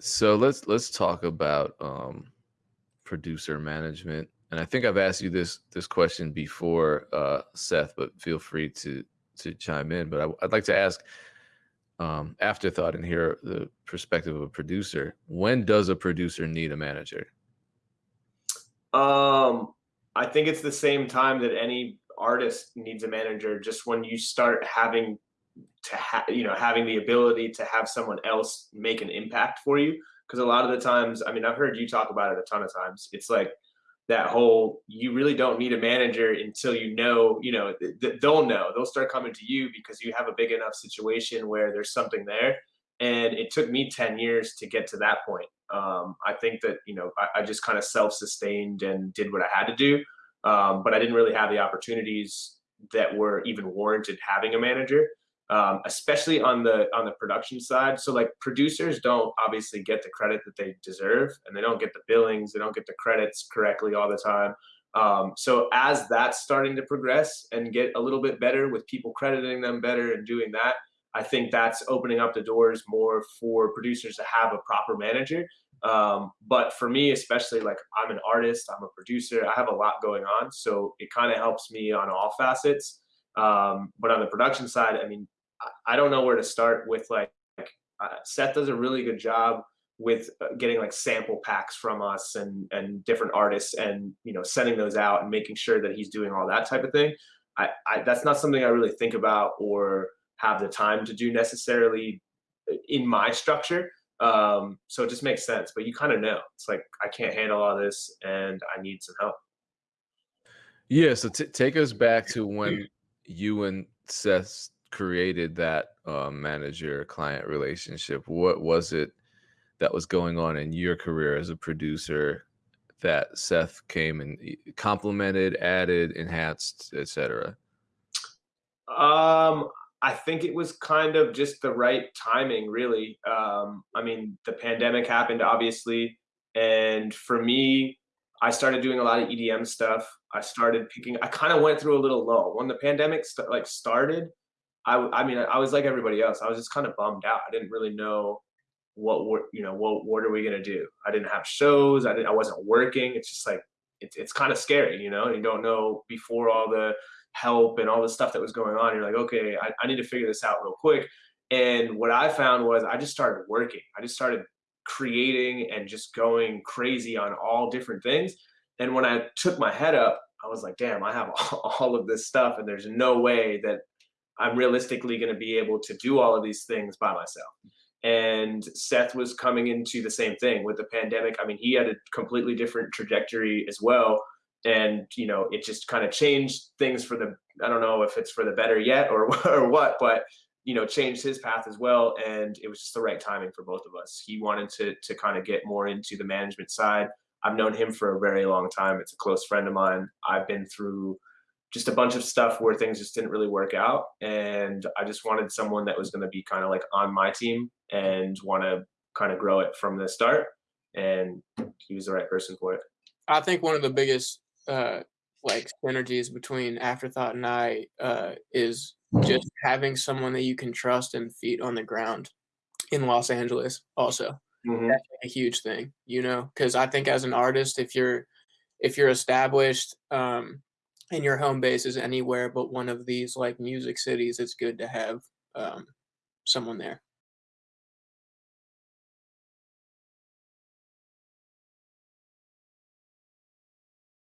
So let's let's talk about um, producer management. And I think I've asked you this this question before, uh, Seth, but feel free to to chime in. But I, would like to ask um, afterthought and hear the perspective of a producer. When does a producer need a manager? Um, I think it's the same time that any artist needs a manager. Just when you start having to have, you know, having the ability to have someone else make an impact for you. Because a lot of the times, I mean, I've heard you talk about it a ton of times. It's like that whole you really don't need a manager until you know you know th- they'll know. They'll start coming to you because you have a big enough situation where there's something there. And it took me 10 years to get to that point. Um, i think that you know i, I just kind of self-sustained and did what i had to do. Um, but i didn't really have the opportunities that were even warranted having a manager um, especially on the on the production side. So like producers don't obviously get the credit that they deserve, and they don't get the billings, they don't get the credits correctly all the time. Um, so as that's starting to progress and get a little bit better with people crediting them better and doing that, I think that's opening up the doors more for producers to have a proper manager. Um, but for me, especially like I'm an artist, I'm a producer, I have a lot going on, so it kind of helps me on all facets. Um, but on the production side, I mean, I don't know where to start with like, uh, Seth does a really good job with uh, getting like sample packs from us and and different artists and you know sending those out and making sure that he's doing all that type of thing. I, I that's not something I really think about or have the time to do necessarily uh, in my structure. Um, so it just makes sense. But you kind of know it's like I can't handle all this and I need some help. Yeah. So take us back to when you and Seth created that uh, manager client relationship? What was it that was going on in your career as a producer that Seth came and complemented, added, enhanced, etc.? Um, I think it was kind of just the right timing, really. Um, I mean, the pandemic happened, obviously, and for me, I started doing a lot of EDM stuff. I started picking. I kind of went through a little lull when the pandemic st- like started. I, I mean, I was like everybody else. I was just kind of bummed out. I didn't really know what, what you know, what, what are we going to do? I didn't have shows. I didn't, I wasn't working. It's just like, it's, it's kind of scary, you know, you don't know before all the help and all the stuff that was going on. You're like, okay, I, I need to figure this out real quick. And what I found was I just started working. I just started creating and just going crazy on all different things. And when I took my head up, I was like, damn, I have all of this stuff, and there's no way that I'm realistically going to be able to do all of these things by myself. And Seth was coming into the same thing with the pandemic. I mean, he had a completely different trajectory as well. And, you know, it just kind of changed things for the, I don't know if it's for the better yet or, or what, but, you know, changed his path as well. And it was just the right timing for both of us. He wanted to, to kind of get more into the management side. I've known him for a very long time. It's a close friend of mine. I've been through just a bunch of stuff where things just didn't really work out. And I just wanted someone that was going to be kind of like on my team and want to kind of grow it from the start. And he was the right person for it. I think one of the biggest uh, like synergies between Afterthought and I uh, is just having someone that you can trust and feet on the ground in Los Angeles. Also, mm-hmm. that's a huge thing, you know, because I think as an artist, if you're if you're established, um, and your home base is anywhere but one of these like music cities, it's good to have um, someone there.